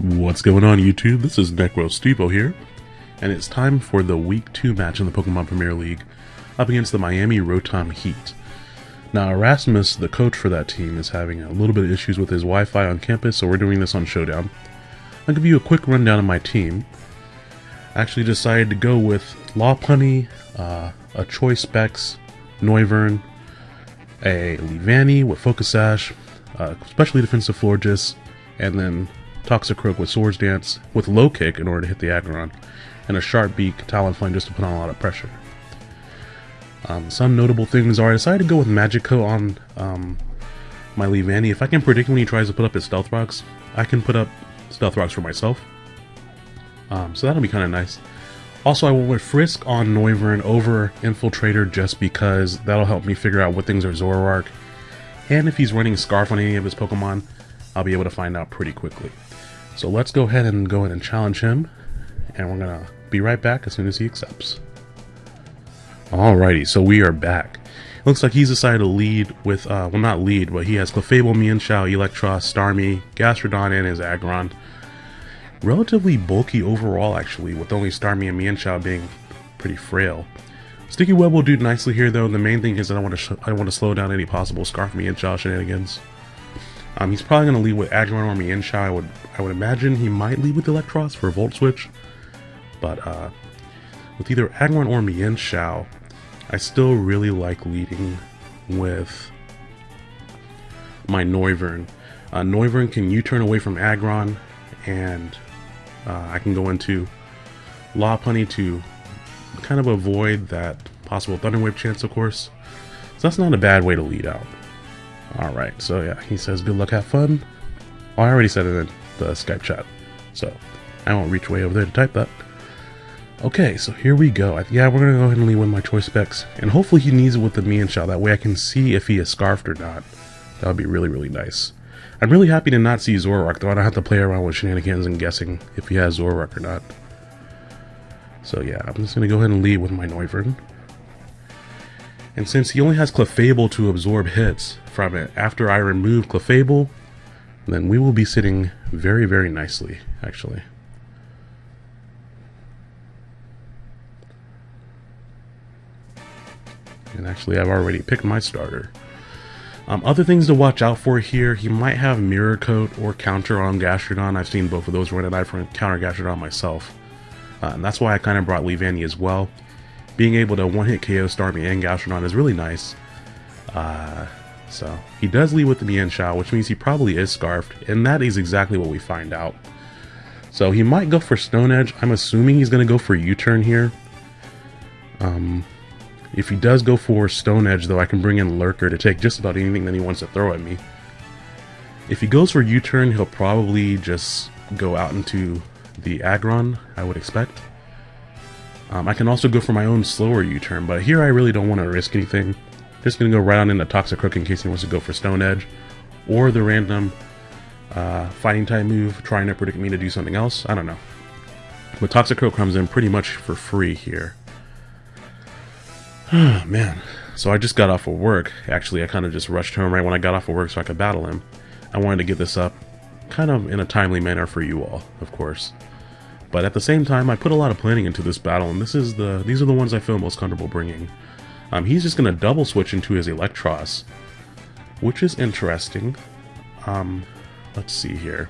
What's going on YouTube? This is NecroStevo here, and it's time for the Week 2 match in the Pokemon Premier League up against the Miami Rotom Heat. Now Erasmus, the coach for that team, is having a little bit of issues with his Wi-Fi on campus, so we're doing this on Showdown. I'll give you a quick rundown of my team. I actually decided to go with Lopunny, uh, a Choice Specs, Noivern, a Leavanny with Focus Sash, uh, especially defensive Florges, and then Toxicroak with Swords Dance with low kick in order to hit the Aggron, and a Sharp Beak Talonflame just to put on a lot of pressure. Um, some notable things are I decided to go with Magic Coat on um, my Leavanny. If I can predict when he tries to put up his Stealth Rocks, I can put up Stealth Rocks for myself. Um, so that'll be kind of nice. Also, I went with Frisk on Noivern over Infiltrator just because that'll help me figure out what things are Zoroark. And if he's running Scarf on any of his Pokemon, I'll be able to find out pretty quickly. So let's go ahead and go ahead and challenge him. And we're to be right back as soon as he accepts. Alrighty, so we are back. Looks like he's decided to lead with, uh, well not lead, but he has Clefable, Mienshao, Eelektross, Starmie, Gastrodon, and his Aggron. Relatively bulky overall actually, with only Starmie and Mienshao being pretty frail. Sticky Web will do nicely here though, the main thing is that I want to I want to slow down any possible Scarf Mienshao shenanigans. Um, he's probably going to lead with Aggron or Mienshao. I would, I would imagine he might lead with Eelektross for Volt Switch. But uh, with either Aggron or Mienshao, I still really like leading with my Noivern. Uh, Noivern can U-turn away from Aggron, and uh, I can go into Lopunny to kind of avoid that possible Thunder Wave chance, of course. So that's not a bad way to lead out. Alright, so yeah, he says good luck, have fun. Oh, I already said it in the Skype chat, so I won't reach way over there to type that. Okay, so here we go. Yeah, we're going to go ahead and leave with my choice specs, and hopefully he needs it with the Mienshao. That way I can see if he is scarfed or not. That would be really, really nice. I'm really happy to not see Zoroark, though I don't have to play around with shenanigans and guessing if he has Zoroark or not. So yeah, I'm just going to go ahead and leave with my Noivern. And since he only has Clefable to absorb hits from it after I remove Clefable, then we will be sitting very, very nicely, actually. And actually, I've already picked my starter. Um, other things to watch out for here, he might have Mirror Coat or Counter on Gastrodon. I've seen both of those run, and I've run counter Gastrodon myself. Uh, and that's why I kind of brought Leavanny as well being able to one-hit KO Starmie and Gastrodon is really nice. Uh, so, he does lead with the Mienshao, which means he probably is Scarfed, and that is exactly what we find out. So he might go for Stone Edge. I'm assuming he's going to go for U-turn here. Um, if he does go for Stone Edge, though, I can bring in Lurker to take just about anything that he wants to throw at me. If he goes for U-turn, he'll probably just go out into the Aggron, I would expect. Um, I can also go for my own slower U-turn, but here I really don't want to risk anything. Just going to go right on into Toxicroak in case he wants to go for Stone Edge, or the random uh, fighting type move, trying to predict me to do something else. I don't know. But Toxic Toxicroak comes in pretty much for free here. Man. So I just got off of work. Actually, I kind of just rushed home right when I got off of work so I could battle him. I wanted to get this up kind of in a timely manner for you all, of course. But at the same time, I put a lot of planning into this battle, and this is the these are the ones I feel most comfortable bringing. Um, he's just going to double switch into his Eelektross, which is interesting. Um, let's see here.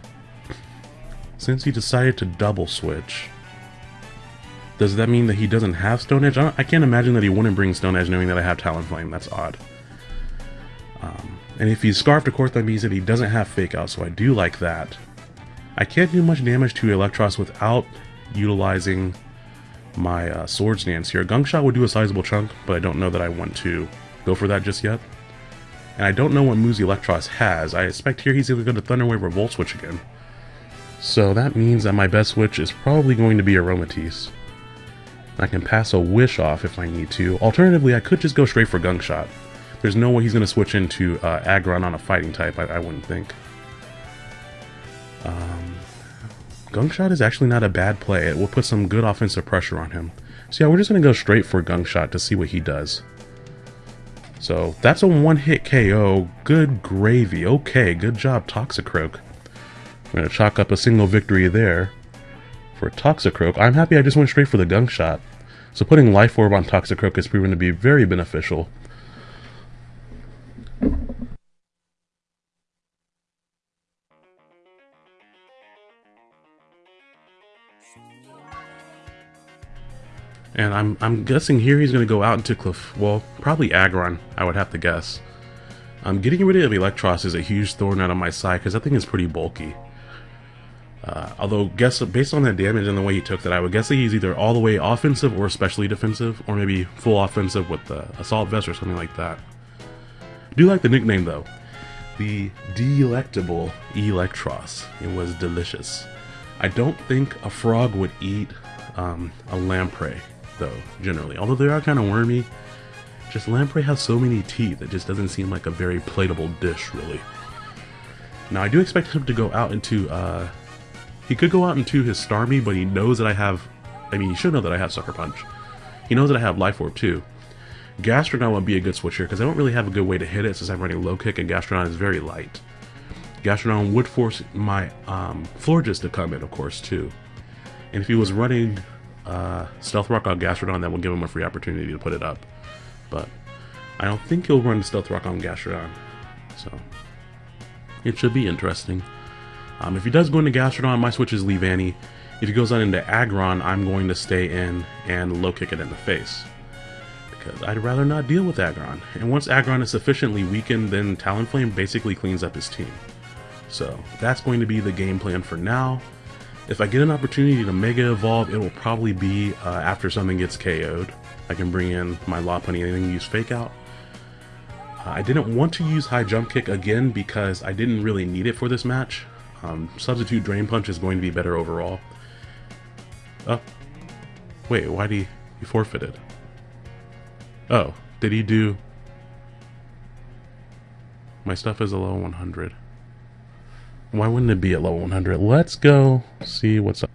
Since he decided to double switch, does that mean that he doesn't have Stone Edge? I, I can't imagine that he wouldn't bring Stone Edge knowing that I have Talonflame. That's odd. Um, and if he's Scarfed, of course, that means that he doesn't have Fake Out, so I do like that. I can't do much damage to Eelektross without utilizing my uh, Swords Dance here. Gunk Shot would do a sizable chunk, but I don't know that I want to go for that just yet. And I don't know what moves Eelektross has. I expect here he's going to Thunder Wave or Volt Switch again. So that means that my best switch is probably going to be Aromatisse. I can pass a Wish off if I need to. Alternatively, I could just go straight for Gunk Shot. There's no way he's going to switch into uh, Aggron on a fighting type, I, I wouldn't think. Um, Gunk Shot is actually not a bad play. It will put some good offensive pressure on him. So yeah, we're just going to go straight for Gunk Shot to see what he does. So that's a one-hit KO. Good gravy. Okay, good job, Toxicroak. I'm going to chalk up a single victory there for Toxicroak. I'm happy I just went straight for the gunk shot. So putting Life Orb on Toxicroak has proven to be very beneficial. And I'm I'm guessing here he's going to go out into Cliff. Well, probably Aggron, I would have to guess. Um, getting rid of Eelektross is a huge thorn out of my side because that thing is pretty bulky. Uh, although, guess based on that damage and the way he took that, I would guess that he's either all the way offensive or especially defensive, or maybe full offensive with the Assault Vest or something like that. I do like the nickname though. The Delectable Eelektross. It was delicious. I don't think a frog would eat um, a lamprey, though, generally. Although they are kind of wormy, just lamprey has so many teeth, it just doesn't seem like a very plateable dish, really. Now, I do expect him to go out into, uh, he could go out into his Starmie, but he knows that I have, I mean, he should know that I have Sucker Punch. He knows that I have Life Orb, too. Gastrodon would be a good switch here, because I don't really have a good way to hit it since I'm running low kick and Gastrodon is very light. Gastrodon would force my um, Florges to come in, of course, too. And if he was running uh, Stealth Rock on Gastrodon, that will give him a free opportunity to put it up but I don't think he'll run Stealth Rock on Gastrodon. So it should be interesting. Um, if he does go into Gastrodon, my switch is Leavanny. If he goes on into Aggron, I'm going to stay in and low kick it in the face. Because I'd rather not deal with Aggron. And once Aggron is sufficiently weakened, then Talonflame basically cleans up his team. So that's going to be the game plan for now. If I get an opportunity to Mega Evolve, it will probably be uh, after something gets KO'd. I can bring in my Lopunny and use Fake Out. Uh, I didn't want to use High Jump Kick again because I didn't really need it for this match. Um, substitute Drain Punch is going to be better overall. Oh. Wait, why did he, he forfeited? Oh, did he do... My stuff is a low 100. Why wouldn't it be at level 100? Let's go see what's up.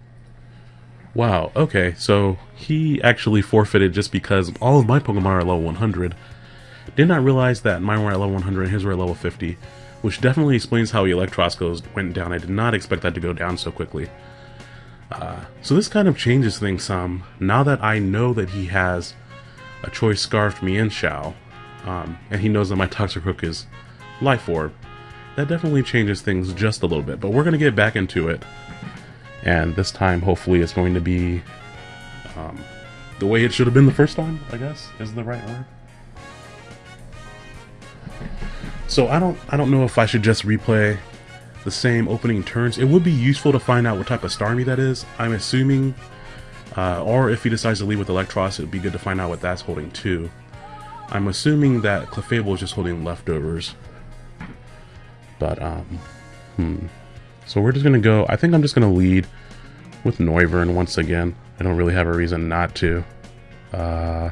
Wow, okay, so he actually forfeited just because all of my Pokemon are level 100. Did not realize that mine were at level 100 and his were at level 50, which definitely explains how Eelektross goes went down. I did not expect that to go down so quickly. Uh, so this kind of changes things some. Now that I know that he has a Choice Scarf Mienshao, um, and he knows that my Toxicroak is Life Orb, that definitely changes things just a little bit. But we're going to get back into it and this time hopefully it's going to be um, the way it should have been the first time, I guess, is the right word. So I don't I don't know if I should just replay the same opening turns. It would be useful to find out what type of Starmie that is. I'm assuming, uh, or if he decides to leave with Eelektross, it would be good to find out what that's holding too. I'm assuming that Clefable is just holding leftovers. But, um, hmm. So we're just going to go, I think I'm just going to lead with Noivern once again. I don't really have a reason not to. Uh,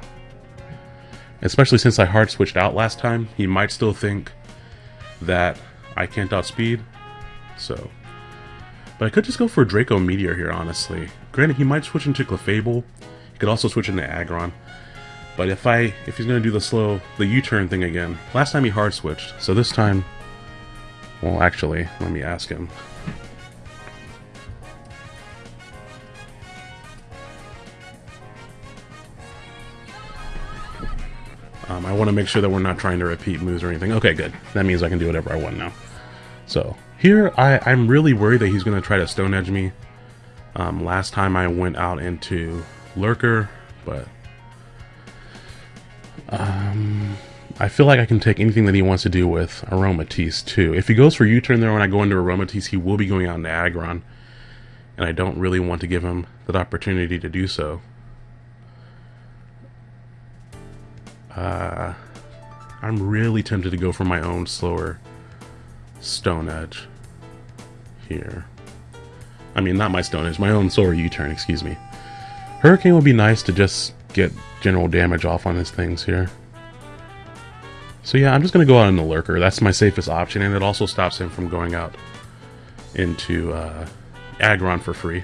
especially since I hard switched out last time, he might still think that I can't outspeed. So, but I could just go for Draco Meteor here, honestly. Granted, he might switch into Clefable. He could also switch into Aggron. But if I if he's gonna do the slow the U-turn thing again, last time he hard switched, so this time, well, actually, let me ask him. Um, I want to make sure that we're not trying to repeat moves or anything. Okay, good. That means I can do whatever I want now. So here, I, I'm really worried that he's going to try to Stone Edge me. Um, last time I went out into Lurker, but um, I feel like I can take anything that he wants to do with Aromatisse too. If he goes for U-turn there when I go into Aromatisse, he will be going out into Aggron. And I don't really want to give him that opportunity to do so. Uh, I'm really tempted to go for my own slower Stone Edge here. I mean, not my Stone Edge, my own slower U-turn, excuse me. Hurricane would be nice to just get general damage off on his things here. So yeah, I'm just going to go out in the Lurker. That's my safest option, and it also stops him from going out into uh, Aggron for free.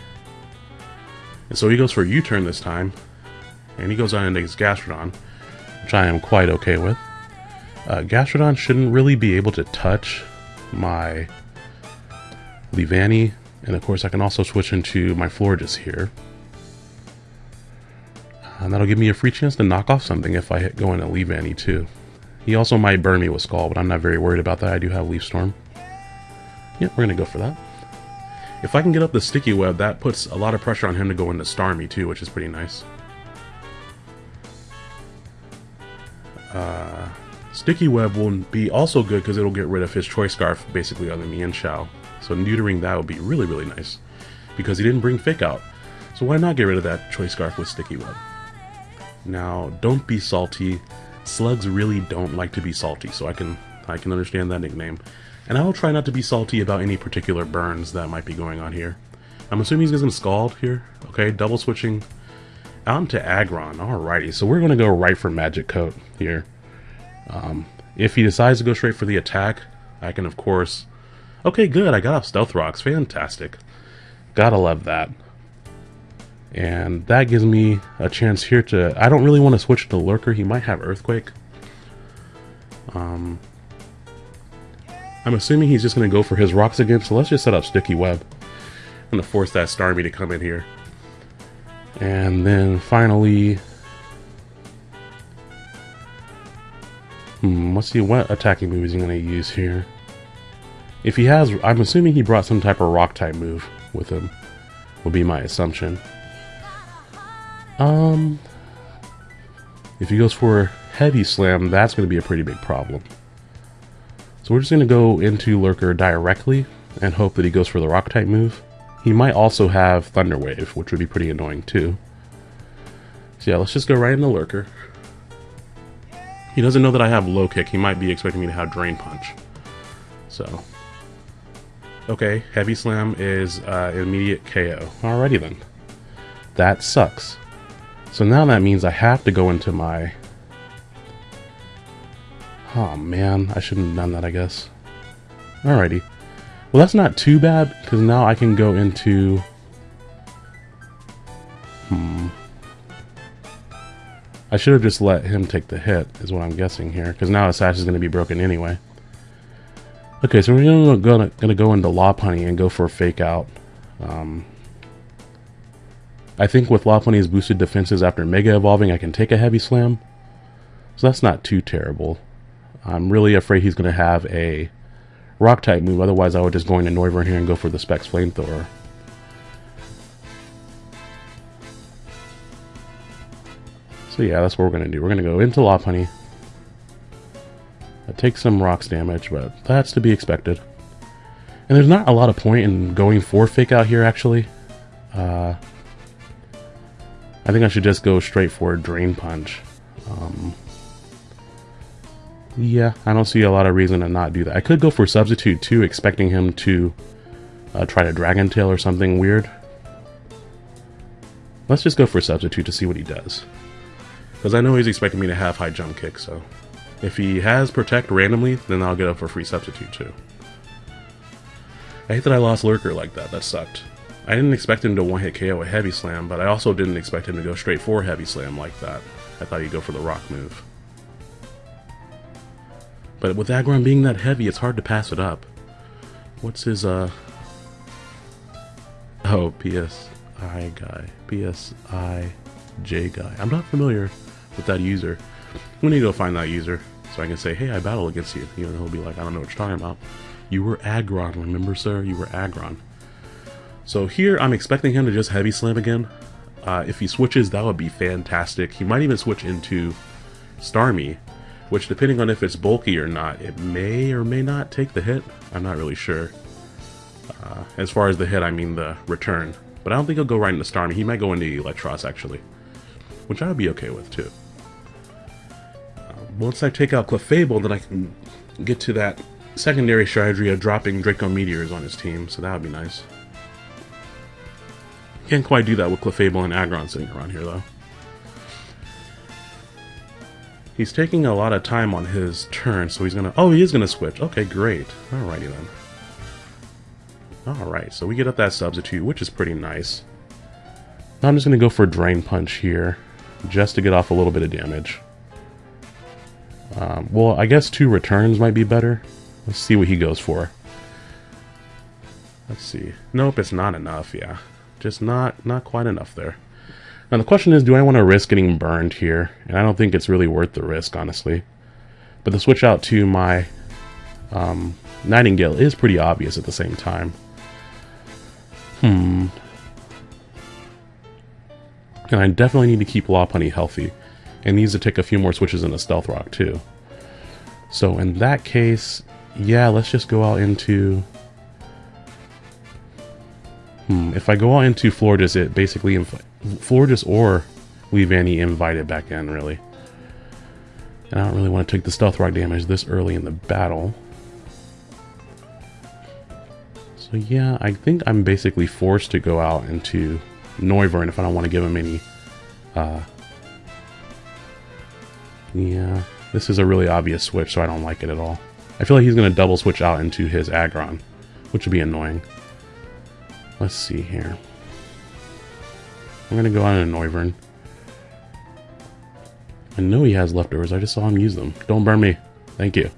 And so he goes for a U-turn this time, and he goes on into his Gastrodon which I am quite okay with. Uh, Gastrodon shouldn't really be able to touch my Leavanny, and of course I can also switch into my Florges here. And that'll give me a free chance to knock off something if I hit, go into Leavanny too. He also might burn me with Scald, but I'm not very worried about that. I do have Leaf Storm. Yeah, we're going to go for that. If I can get up the Sticky Web, that puts a lot of pressure on him to go into Starmie too, which is pretty nice. Uh, Sticky Web will be also good because it'll get rid of his Choice Scarf basically on the Mienshao. So neutering that would be really, really nice because he didn't bring Fake out. So why not get rid of that Choice Scarf with Sticky Web? Now, don't be salty. Slugs really don't like to be salty, so I can I can understand that nickname. And I will try not to be salty about any particular burns that might be going on here. I'm assuming he's going to Scald here. Okay, double switching out into Aggron. Alrighty, so we're going to go right for Magic Coat here. Um, if he decides to go straight for the attack, I can of course... Okay, good, I got off Stealth Rocks. Fantastic. Gotta love that. And that gives me a chance here to... I don't really want to switch to Lurker. He might have Earthquake. Um, I'm assuming he's just going to go for his rocks again, so let's just set up Sticky Web. I'm going to force that Starmie to come in here. And then finally... Hmm, let's see what attacking move is he going to use here. If he has, I'm assuming he brought some type of rock type move with him, will be my assumption. Um, if he goes for heavy slam, that's going to be a pretty big problem. So we're just going to go into Lurker directly and hope that he goes for the rock type move. He might also have Thunder Wave, which would be pretty annoying too. So yeah, let's just go right into Lurker. He doesn't know that I have low kick. He might be expecting me to have Drain Punch. So. Okay, Heavy Slam is uh, immediate KO. Alrighty then. That sucks. So now that means I have to go into my Oh man, I shouldn't have done that, I guess. Alrighty. Well, that's not too bad, because now I can go into... Hmm. I should have just let him take the hit, is what I'm guessing here, because now his sash is going to be broken anyway. Okay, so we're gonna, gonna go into Lopunny and go for a fake out. Um, I think with Lopunny's boosted defenses after Mega Evolving, I can take a Heavy Slam. So that's not too terrible. I'm really afraid he's going to have a rock type move. Otherwise, I would just go into Noivern here and go for the Specs Flamethrower. So yeah, that's what we're going to do. We're going to go into Lopunny. Take some rocks damage, but that's to be expected. And there's not a lot of point in going for Fake Out here, actually. Uh, I think I should just go straight for a Drain Punch. Um, yeah, I don't see a lot of reason to not do that. I could go for Substitute too, expecting him to uh, try to Dragon Tail or something weird. Let's just go for Substitute to see what he does. Because I know he's expecting me to have high jump kick, so... If he has Protect randomly, then I'll get up for free Substitute too. I hate that I lost Lurker like that, that sucked. I didn't expect him to one-hit KO a Heavy Slam, but I also didn't expect him to go straight for Heavy Slam like that. I thought he'd go for the Rock move. But with Aggron being that heavy, it's hard to pass it up. What's his, uh... Oh, PSI guy. PSI J guy. I'm not familiar with that user. We need to go find that user so I can say, hey, I battle against you. Even though he'll be like, I don't know what you're talking about. You were Aggron, remember, sir? You were Aggron. So here, I'm expecting him to just heavy slam again. Uh, if he switches, that would be fantastic. He might even switch into Starmie, which depending on if it's bulky or not, it may or may not take the hit. I'm not really sure. Uh, as far as the hit, I mean the return. But I don't think he'll go right into Starmie. He might go into Eelektross, actually. Which I would be okay with, too. Uh, once I take out Clefable, then I can get to that secondary strategy of dropping Draco Meteors on his team, so that would be nice. Can't quite do that with Clefable and Aggron sitting around here, though. He's taking a lot of time on his turn, so he's gonna... Oh, he is gonna switch. Okay, great. Alrighty then. Alright, so we get up that substitute, which is pretty nice. Now I'm just gonna go for Drain Punch here, just to get off a little bit of damage. Um, well, I guess two returns might be better. Let's see what he goes for. Let's see. Nope, it's not enough, yeah. Just not, not quite enough there. Now the question is, do I want to risk getting burned here? And I don't think it's really worth the risk, honestly. But the switch out to my um, Nightingale is pretty obvious at the same time. Hmm. And I definitely need to keep Lopunny healthy. And needs to take a few more switches into Stealth Rock, too. So in that case, yeah, let's just go out into... Hmm, if I go out into Florges, it basically... Florges or Leavanny invite it back in, really. And I don't really want to take the Stealth Rock damage this early in the battle. So yeah, I think I'm basically forced to go out into Noivern if I don't want to give him any... Uh, yeah, this is a really obvious switch, so I don't like it at all. I feel like he's going to double switch out into his Aggron, which would be annoying. Let's see here. I'm going to go on a Noivern. I know he has leftovers. I just saw him use them. Don't burn me. Thank you.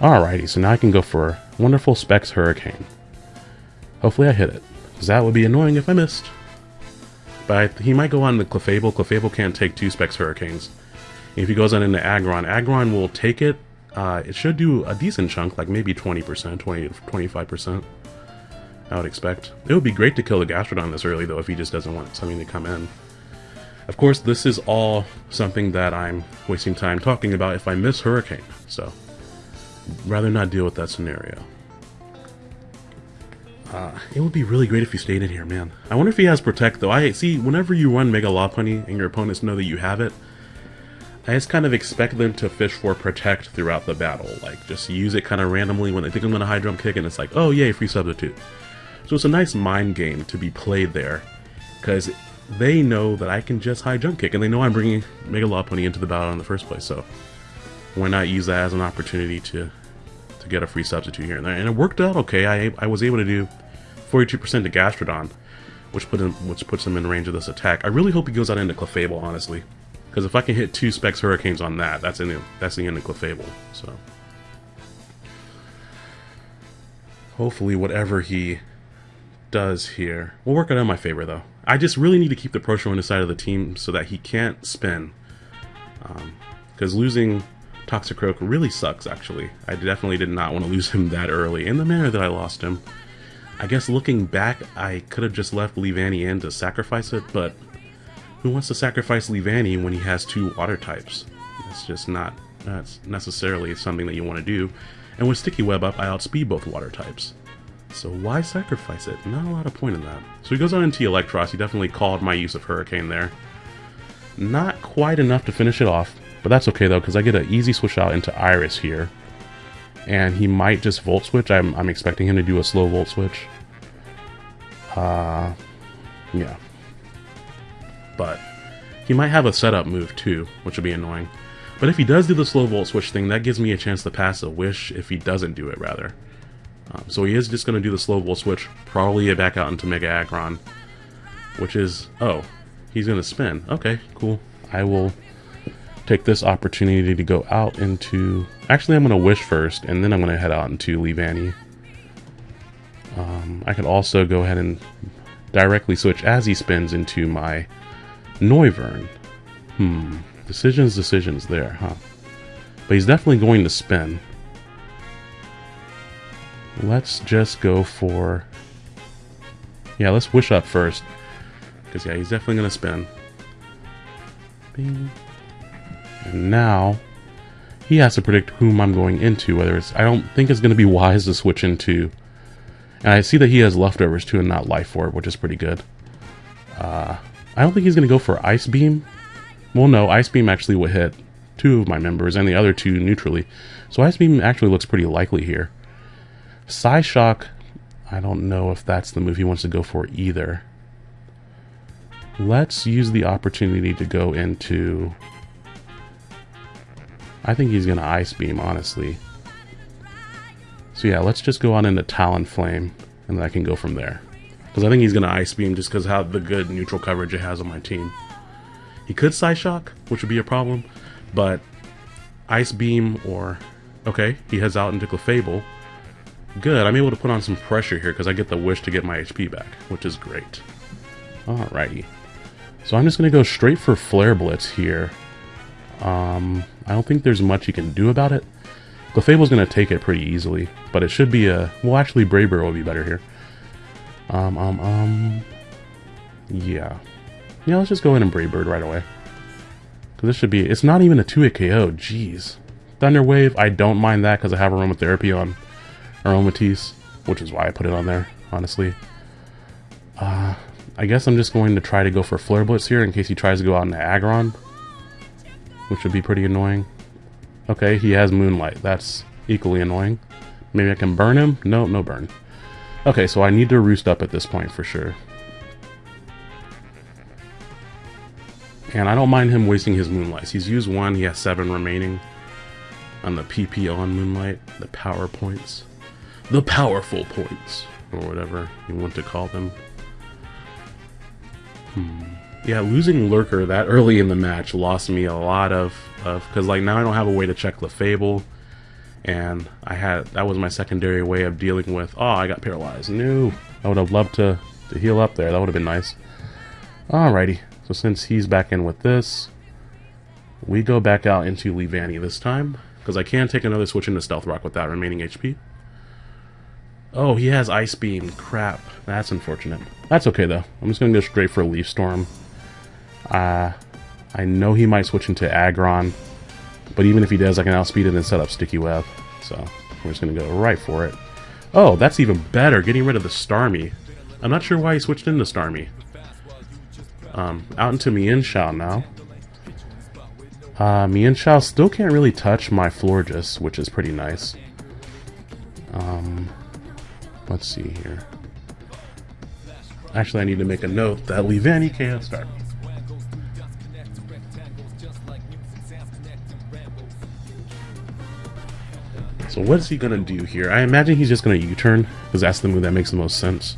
Alrighty, so now I can go for Wonderful Specs Hurricane. Hopefully I hit it, because that would be annoying if I missed. But he might go on the Clefable. Clefable can't take two Specs Hurricanes. If he goes on into Aggron, Aggron will take it. Uh, it should do a decent chunk, like maybe 20%, 20 25%. I would expect. It would be great to kill the Gastrodon this early, though, if he just doesn't want something to come in. Of course, this is all something that I'm wasting time talking about if I miss Hurricane, so rather not deal with that scenario. Uh, it would be really great if you stayed in here, man. I wonder if he has Protect, though. I see, whenever you run Mega Lopunny and your opponents know that you have it, I just kind of expect them to fish for Protect throughout the battle. Like, just use it kind of randomly when they think I'm going to Jump Kick, and it's like, oh yay, free substitute. So it's a nice mind game to be played there, because they know that I can just High Jump Kick, and they know I'm bringing Mega Lopunny into the battle in the first place, so why not use that as an opportunity to to get a free substitute here and there. And it worked out okay. I, I was able to do 42% to Gastrodon, which put him which puts him in range of this attack. I really hope he goes out into Clefable, honestly. Because if I can hit two Specs Hurricanes on that, that's in the, that's the end of Clefable. So hopefully whatever he does here will work out in my favor though. I just really need to keep the Proshro on the side of the team so that he can't spin. Because um, losing Toxicroak really sucks, actually. I definitely did not want to lose him that early, in the manner that I lost him. I guess looking back, I could have just left Leavanny in to sacrifice it, but who wants to sacrifice Leavanny when he has two water types? It's just not that's necessarily something that you want to do. And with Sticky Web up, I outspeed both water types. So why sacrifice it? Not a lot of point in that. So he goes on into Eelektross. He definitely called my use of Hurricane there. Not quite enough to finish it off, but that's okay though, because I get an easy switch out into Iris here. And he might just Volt Switch. I'm, I'm expecting him to do a slow Volt Switch. Uh, yeah. But he might have a setup move too, which would be annoying. But if he does do the slow Volt Switch thing, that gives me a chance to pass a Wish if he doesn't do it, rather. Um, so he is just going to do the slow Volt Switch, probably back out into Mega Aggron. Which is... Oh, he's going to spin. Okay, cool. I will take this opportunity to go out into... Actually, I'm going to Wish first, and then I'm going to head out into Leavanny. Um, I could also go ahead and directly switch as he spins into my Noivern. Hmm. Decisions, decisions there, huh? But he's definitely going to spin. Let's just go for... Yeah, let's wish up first. Because, yeah, he's definitely going to spin. Bing. And now, he has to predict whom I'm going into, whether it's... I don't think it's going to be wise to switch into... And I see that he has leftovers too and not life orb, which is pretty good. Uh, I don't think he's going to go for Ice Beam. Well, no, Ice Beam actually would hit two of my members and the other two neutrally. So Ice Beam actually looks pretty likely here. Psyshock, I don't know if that's the move he wants to go for either. Let's use the opportunity to go into I think he's going to Ice Beam, honestly. So yeah, let's just go on into Talonflame, and then I can go from there. Because I think he's going to Ice Beam just because how the good neutral coverage it has on my team. He could Psyshock, which would be a problem, but Ice Beam or... Okay, he heads out into Clefable. Good, I'm able to put on some pressure here because I get the wish to get my HP back, which is great. Alrighty. So I'm just going to go straight for Flare Blitz here. Um, I don't think there's much you can do about it. Clefable's going to take it pretty easily, but it should be a... Well, actually, Brave Bird will be better here. Um, um, um... Yeah. Yeah, let's just go in and Brave Bird right away. Because this should be... It's not even a 2-hit KO, jeez. Thunder Wave, I don't mind that because I have Aromatherapy on Aromatisse, which is why I put it on there, honestly. Uh, I guess I'm just going to try to go for Flare Blitz here in case he tries to go out into Aggron, which would be pretty annoying. Okay, he has Moonlight. That's equally annoying. Maybe I can burn him? No, no burn. Okay, so I need to roost up at this point for sure. And I don't mind him wasting his Moonlights. He's used one, he has seven remaining on the PP on Moonlight, the power points. The powerful points, or whatever you want to call them. Hmm. Yeah, losing Lurker that early in the match lost me a lot of, of because like now I don't have a way to check the Fable, and I had that was my secondary way of dealing with. Oh, I got paralyzed. No, I would have loved to to heal up there. That would have been nice. Alrighty, so since he's back in with this, we go back out into Leavanny this time because I can take another switch into Stealth Rock with that remaining HP. Oh, he has Ice Beam. Crap. That's unfortunate. That's okay, though. I'm just going to go straight for Leaf Storm. Uh, I know he might switch into Aggron, but even if he does, I can outspeed it and set up Sticky Web. So, we're just going to go right for it. Oh, that's even better, getting rid of the Starmie. I'm not sure why he switched into Starmie. Um, out into Mienshao now. Uh, Mienshao still can't really touch my Florges, which is pretty nice. Um, let's see here. Actually, I need to make a note that Leavanny can't start. So what is he going to do here? I imagine he's just going to U-turn, because that's the move that makes the most sense.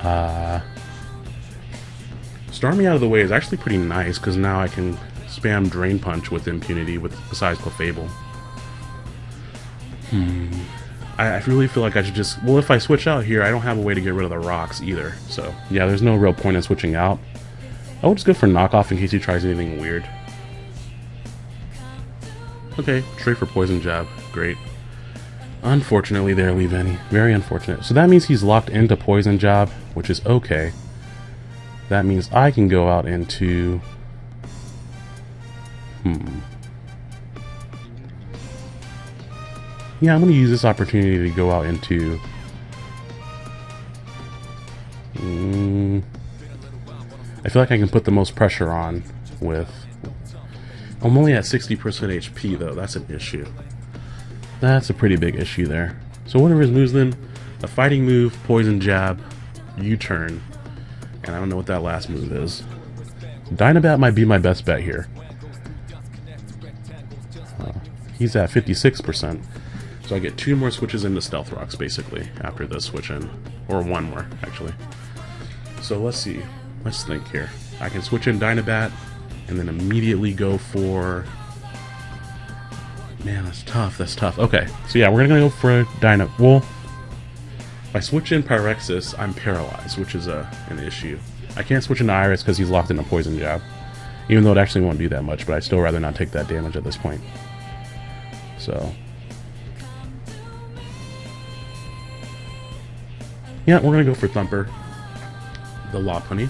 Uh, Starmie out of the way is actually pretty nice, because now I can spam Drain Punch with impunity with besides Clefable. Hmm. I, really feel like I should just... Well, if I switch out here, I don't have a way to get rid of the rocks either. So, yeah, there's no real point in switching out. I will just go for knockoff in case he tries anything weird. Okay, trade for Poison Jab. Great. Unfortunately there, Leavanny. Very unfortunate. So that means he's locked into Poison Jab, which is okay. That means I can go out into... Hmm. Yeah, I'm going to use this opportunity to go out into... Mm, I feel like I can put the most pressure on with... I'm only at 60% HP though, that's an issue. That's a pretty big issue there. So whatever his moves then, a fighting move, poison jab, U-turn, and I don't know what that last move is. Dynabat might be my best bet here. Uh, he's at 56%. So I get two more switches into Stealth Rocks, basically, after this switch in. Or one more, actually. So let's see. Let's think here. I can switch in Dynabat, and then immediately go for... Man, that's tough. That's tough. Okay, so yeah, we're gonna go for Dyna... Well, if I switch in Pyrexis, I'm paralyzed, which is a, an issue. I can't switch into Iris because he's locked in a Poison Jab. Even though it actually won't do that much, but I'd still rather not take that damage at this point. So, Yeah, we're to go for Thumper, the Lopunny.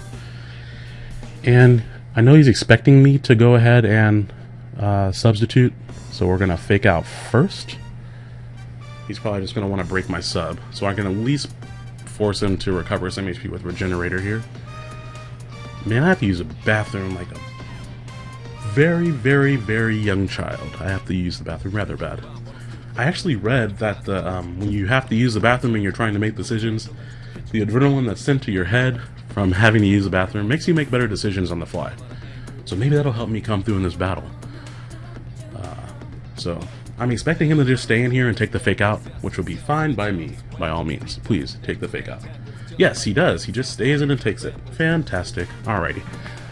And I know he's expecting me to go ahead and uh, substitute, so we're to fake out first. He's probably just to want to break my sub, so I can at least force him to recover some HP with Regenerator here. Man, I have to use a bathroom like a very, very, very young child. I have to use the bathroom rather bad. I actually read that the, um, when you have to use the bathroom and you're trying to make decisions, the adrenaline that's sent to your head from having to use the bathroom makes you make better decisions on the fly. So maybe that'll help me come through in this battle. Uh, so I'm expecting him to just stay in here and take the fake out, which would be fine by me, by all means. Please, take the fake out. Yes, he does. He just stays in and takes it. Fantastic. Alrighty.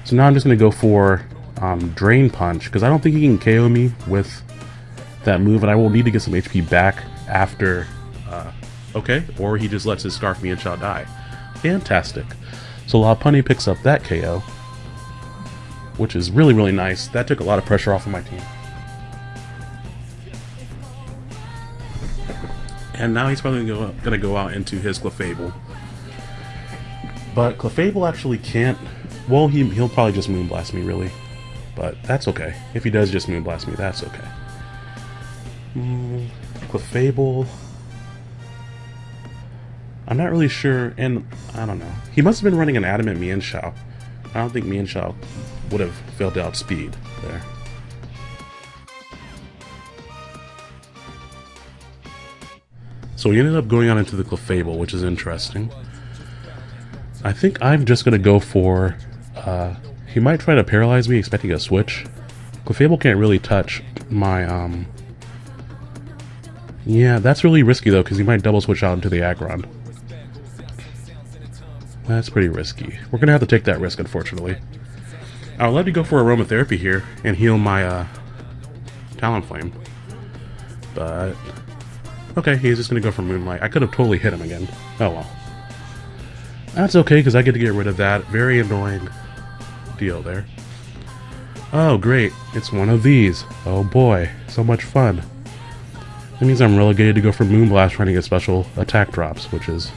So now I'm just going to go for um, Drain Punch, because I don't think he can KO me with that move, and I will need to get some HP back after. Uh, okay, or he just lets his Scarf Mienshao die. Fantastic. So Lopunny picks up that KO, which is really, really nice. That took a lot of pressure off of my team. And now he's probably going to go out into his Clefable. But Clefable actually can't... Well, he, he'll probably just Moonblast me, really. But that's okay. If he does just Moonblast me, that's okay. Mm, Clefable... I'm not really sure, and I don't know. He must have been running an Adamant Mienshao. I don't think Mienshao would have failed to outspeed there. So we ended up going on into the Clefable, which is interesting. I think I'm just going to go for... Uh, he might try to paralyze me, expecting a switch. Clefable can't really touch my... Um, yeah, that's really risky though, because he might double switch out into the Aggron. That's pretty risky. We're to have to take that risk, unfortunately. I would love to go for aromatherapy here and heal my uh, Talonflame. But... Okay, he's just to go for Moonlight. I could have totally hit him again. Oh well. That's okay, because I get to get rid of that very annoying deal there. Oh, great. It's one of these. Oh boy, so much fun. That means I'm relegated to go for Moonblast trying to get special attack drops, which is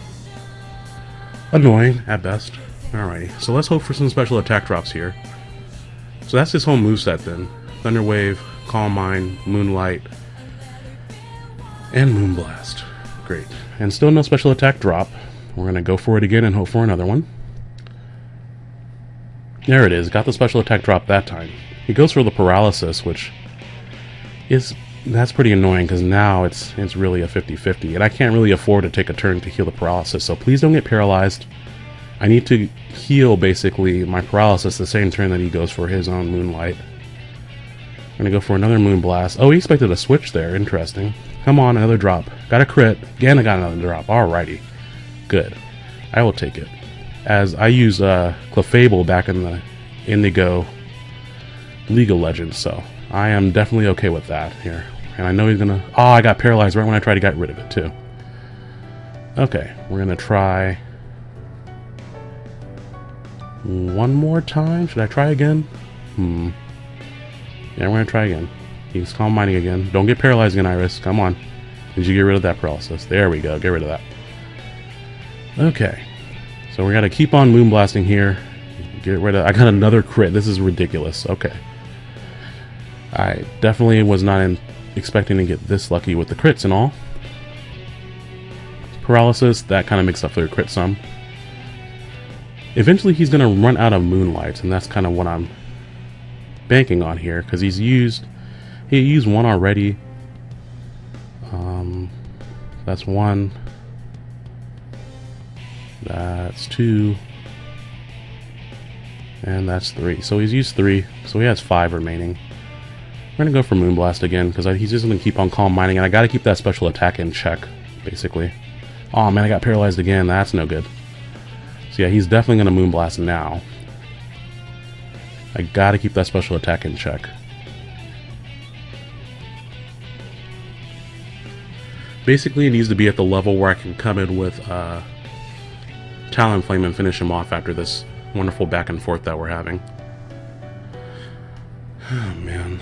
annoying at best. Alrighty, so let's hope for some special attack drops here. So that's his whole moveset then. Thunder Wave, Calm Mind, Moonlight, and Moonblast. Great. And still no special attack drop. We're going to go for it again and hope for another one. There it is. Got the special attack drop that time. He goes for the paralysis, which is that's pretty annoying because now it's it's really a 50-50 and I can't really afford to take a turn to heal the paralysis so please don't get paralyzed. I need to heal basically my paralysis the same turn that he goes for his own moonlight. I'm gonna go for another moon blast. Oh he expected a switch there. Interesting. Come on another drop. Got a crit. Again I got another drop. Alrighty. Good. I will take it. As I use uh, Clefable back in the Indigo League of Legends so I am definitely okay with that here. And I know he's gonna... Oh, I got paralyzed right when I tried to get rid of it, too. Okay, we're gonna try... One more time? Should I try again? Hmm. Yeah, we're gonna try again. He's calm mining again. Don't get paralyzed again, Iris. Come on. Did you get rid of that paralysis? There we go. Get rid of that. Okay. So we gotta keep on moonblasting here. Get rid of... I got another crit. This is ridiculous. Okay. I definitely was not in, expecting to get this lucky with the crits and all. Paralysis, that kind of makes up for the crit some. Eventually he's going to run out of Moonlights, and that's kind of what I'm banking on here, because he's used... He used one already. Um, that's one. That's two. And that's three. So he's used three, so he has five remaining. We're gonna go for Moonblast again, because he's just gonna keep on Calm Mining, and I gotta keep that special attack in check, basically. Oh man, I got paralyzed again, that's no good. So yeah, he's definitely gonna Moonblast now. I gotta keep that special attack in check. Basically, it needs to be at the level where I can come in with uh, Talonflame and finish him off after this wonderful back and forth that we're having. Oh, man.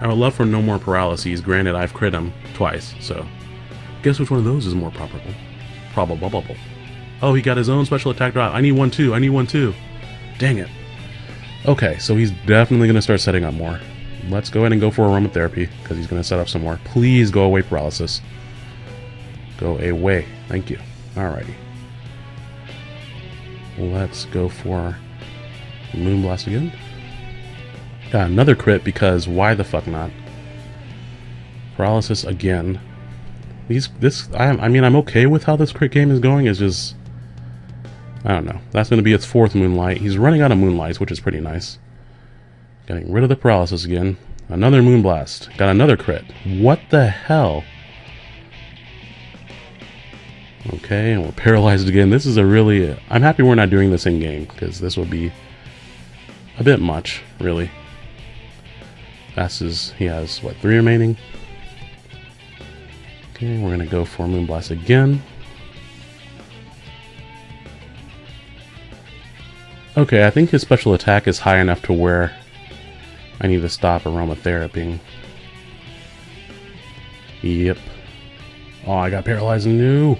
I would love for no more paralyses, granted I've crit him twice, so... Guess which one of those is more probable? Probable. Oh, he got his own special attack drop. I need one too, I need one too. Dang it. Okay, so he's definitely going to start setting up more. Let's go ahead and go for aromatherapy, because he's going to set up some more. Please go away, paralysis. Go away. Thank you. Alrighty. Let's go for Moonblast again. Got another crit because why the fuck not? Paralysis again. These, this, I, I mean, I'm okay with how this crit game is going. It's just, I don't know. That's going to be its fourth Moonlight. He's running out of Moonlights, which is pretty nice. Getting rid of the paralysis again. Another Moonblast. Got another crit. What the hell? Okay, and we're paralyzed again. This is a really... I'm happy we're not doing this in-game, because this would be a bit much, really. Passes, he has, what, three remaining? Okay, we're going to go for Moonblast again. Okay, I think his special attack is high enough to where I need to stop aromatherapy. Yep. Oh, I got paralyzed. No.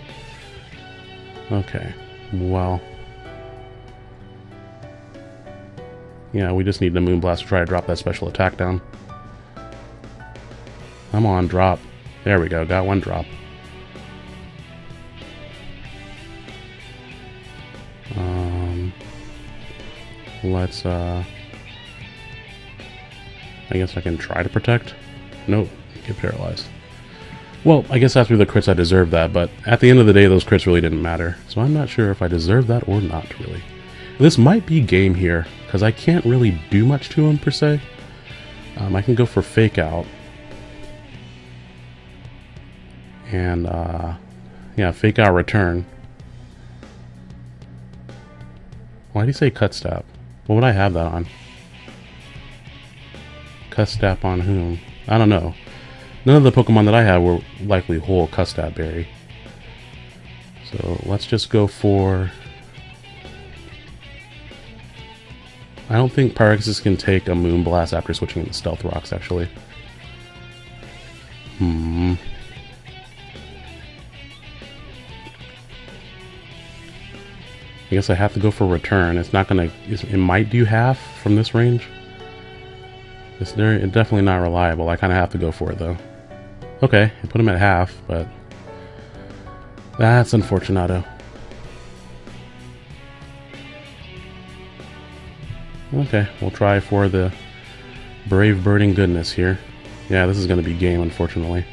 Okay. Well. Yeah, we just need the Moonblast to try to drop that special attack down. Come on, drop. There we go. Got one drop. Um, Let's, uh... I guess I can try to protect? Nope, get paralyzed. Well, I guess after the crits I deserved that, but at the end of the day those crits really didn't matter. So I'm not sure if I deserve that or not, really. This might be game here, because I can't really do much to him, per se. Um, I can go for Fake Out. And, uh... Yeah, Fake Out Return. Why do you say Custap? What would I have that on? Cut Custap on whom? I don't know. None of the Pokemon that I have were likely whole cut Custap Berry. So let's just go for... I don't think Pyroxys can take a Moonblast after switching to Stealth Rocks, actually. Hmm. I guess I have to go for return. It's not gonna. It might do half from this range. It's, very, definitely not reliable. I kind of have to go for it though. Okay, I put him at half, but that's unfortunato. Okay, we'll try for the brave burning goodness here. Yeah, this is going to be game, unfortunately.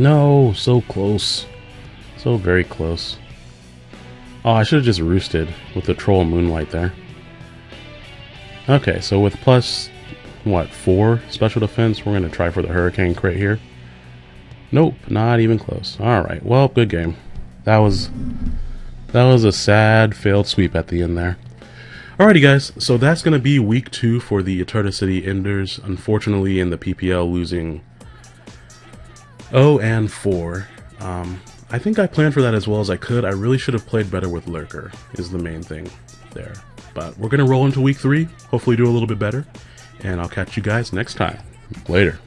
No, so close. So very close. Oh, I should have just roosted with the Troll Moonlight there. Okay, so with plus, what, 4 special defense, we're going to try for the Hurricane crit here. Nope, not even close. Alright, well, good game. That was, that was a sad failed sweep at the end there. Alrighty guys, so that's going to be week 2 for the Eterna City Enders. Unfortunately, in the PPL losing Oh, and 4. Um, I think I planned for that as well as I could. I really should have played better with Lurker, is the main thing there. But we're going to roll into week 3, hopefully do a little bit better, and I'll catch you guys next time. Later.